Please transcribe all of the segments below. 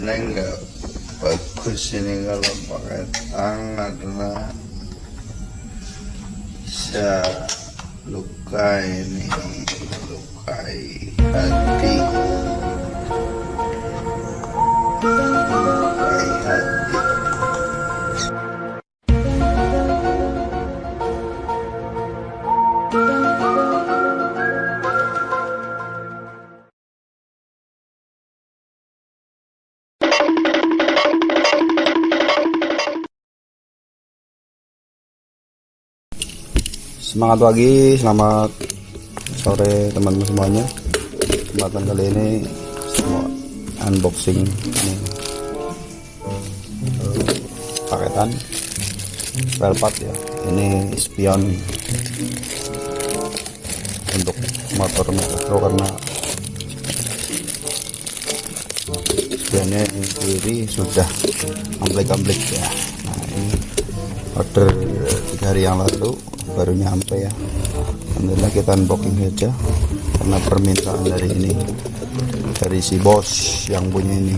sebenarnya nggak bagus ini kalau pakai tang karena bisa luka ini lukai hati Semangat pagi, selamat sore teman-teman semuanya. Kesempatan kali ini semua unboxing ini paketan part ya. Ini spion untuk motor Metro karena spionnya yang kiri sudah amplek-amplek ya. Order tiga hari yang lalu baru nyampe ya. Alhamdulillah kita unboxing saja karena permintaan dari ini dari si bos yang punya ini.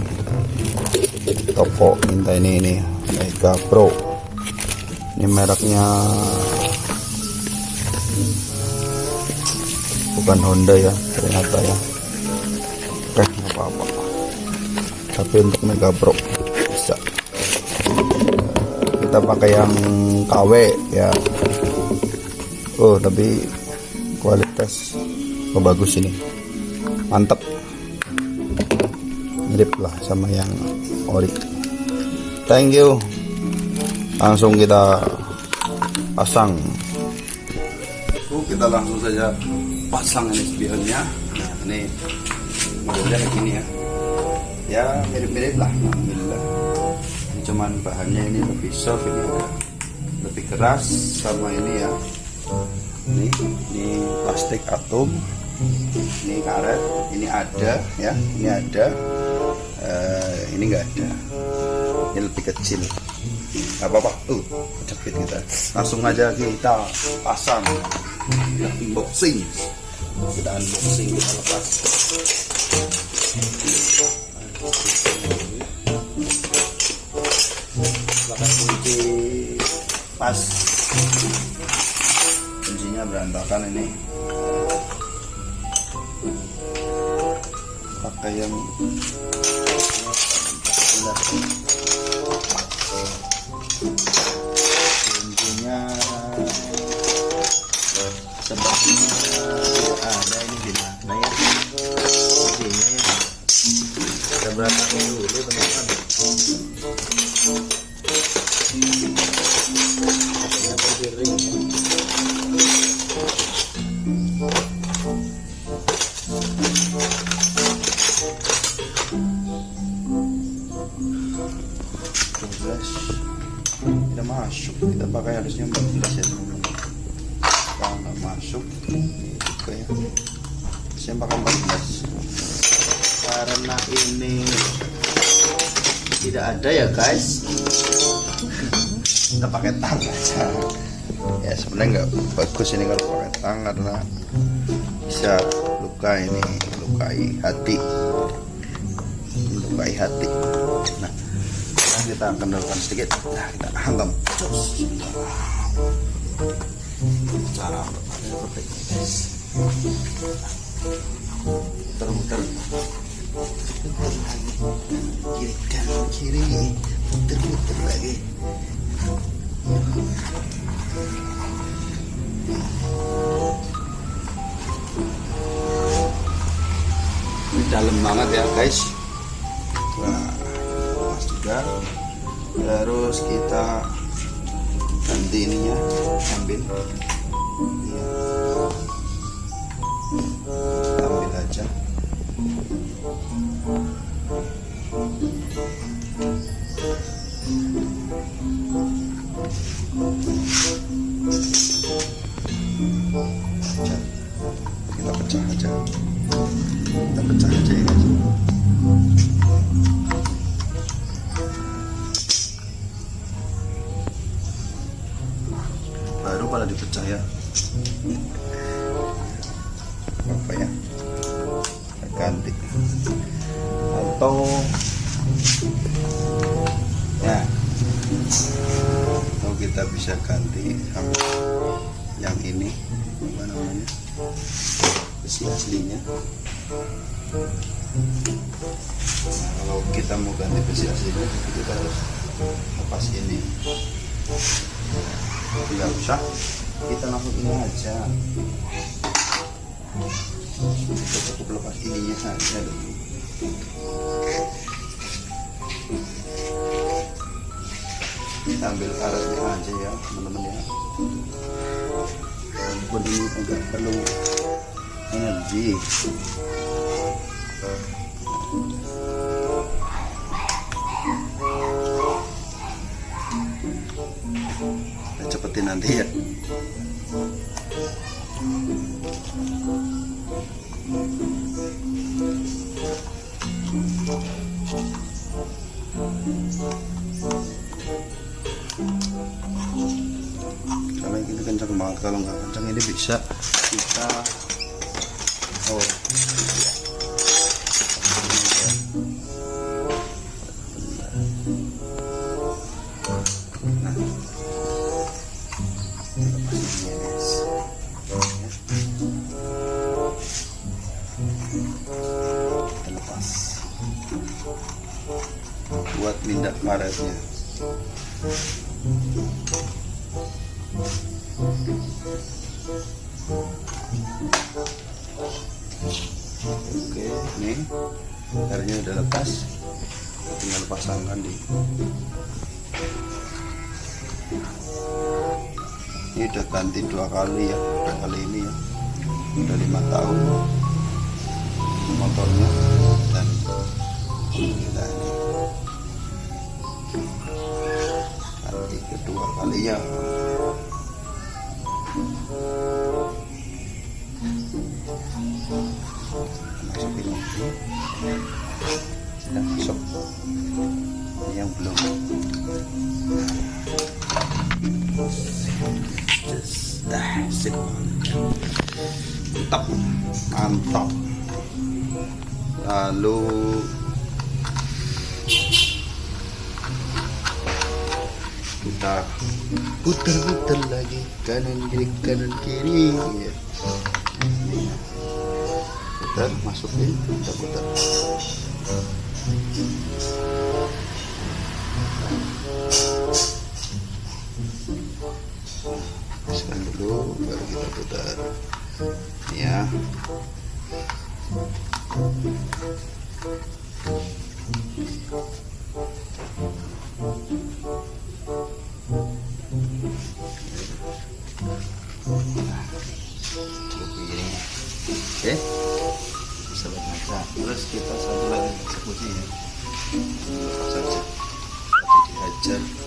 Toko minta ini ini Mega Pro. Ini mereknya bukan Honda ya ternyata ya. Oke nggak apa-apa. Tapi untuk Mega Pro kita pakai yang KW ya. Oh tapi kualitas oh, bagus ini. Mantap mirip lah sama yang ori. Thank you. Langsung kita pasang. Kita langsung saja pasang ini spionnya. Nah ini modelnya kayak gini ya. Ya mirip-mirip lah cuman bahannya ini lebih soft ini agak lebih keras sama ini ya. Ini ini plastik atom. Ini karet. Ini ada ya. Ini ada. Uh, ini enggak ada. Ini lebih kecil. Nggak apa-apa. Tuh kejepit kita. Langsung aja kita pasang. Kita unboxing. Kita unboxing kita lepas pas. Kuncinya berantakan ini. Pakai yang kuncinya sebabnya ada ini gimana ya. Kuncinya ya. Berantakan dulu tidak masuk. Kita pakai harusnya 14 ya teman-teman. Kalau nggak masuk juga ya. Saya pakai 14 karena ini tidak ada ya guys. Kita pakai tang aja. Ya sebenarnya nggak bagus ini kalau pakai tang karena bisa luka ini lukai hati. Lukai hati nah kita kendalkan sedikit. Nah kita hantam. Cus. cara seperti ini guys. Muter-muter. Kiri kanan kiri. Muter-muter lagi. Ini dalam banget ya guys juga terus kita ganti ininya ambil Iya. ambil aja Pecah. Ya atau ya kalau kita bisa ganti yang ini apa namanya besi aslinya. Nah, kalau kita mau ganti besi aslinya kita harus lepas ini. Tidak usah kita langsung ini aja kita cukup lepas ininya saja dulu kita ambil karetnya aja ya teman-teman ya. Walaupun ini agak perlu energi. Kita cepetin nanti ya bisa. Kita Oke, nih airnya udah lepas. Tinggal pasangkan di. Ini udah ganti dua kali ya, udah kali ini ya. Udah lima tahun motornya dan kita ini ganti kedua kali ya. Masukin sudah masuk. Yang belum. Mantap. Mantap. Lalu kita putar-putar lagi. Kanan kiri kanan kiri. Ya putar masukin. Kita putar masukkan dulu baru kita putar. Ya. cukup ya lepas saja? Tapi dihajar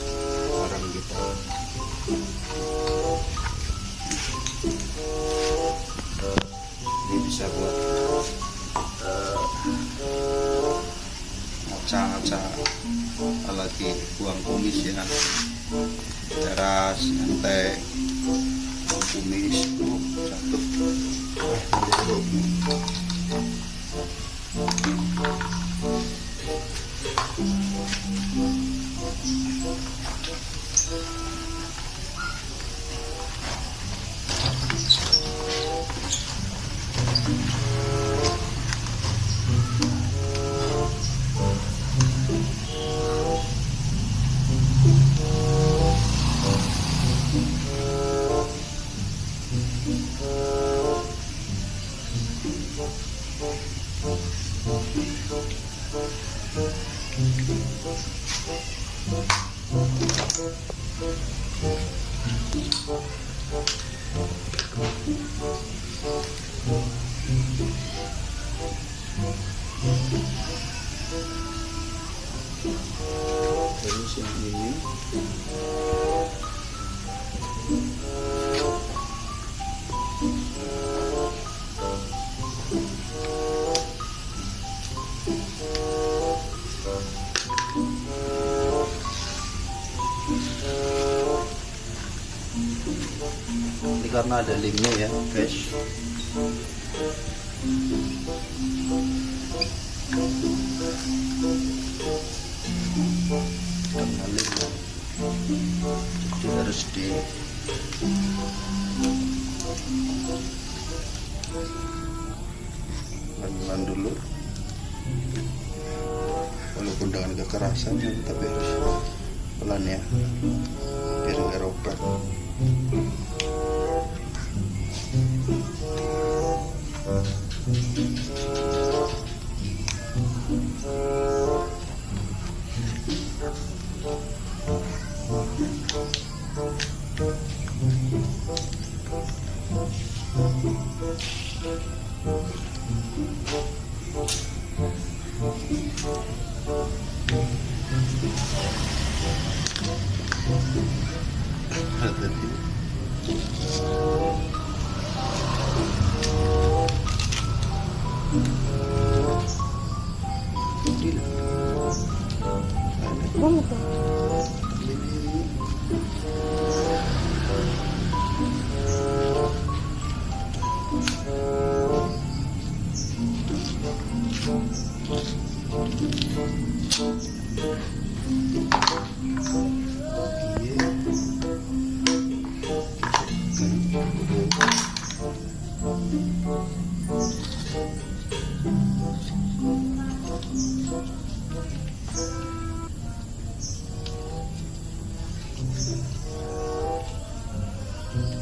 terus yang ini ini karena ada linknya ya guys kekerasan tapi harus pelan ya biar nggak robek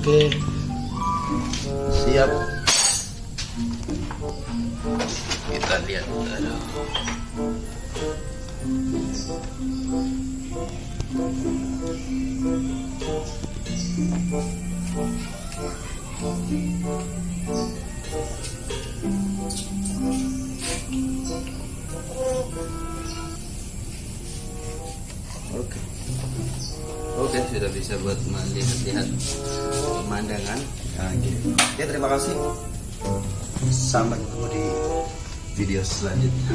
Oke. Siap. Kita lihat. Aduh. Oke. Oke, sudah bisa buat melihat-lihat pemandangan. Nah, gitu. Oke, terima kasih. Sampai ketemu di video selanjutnya.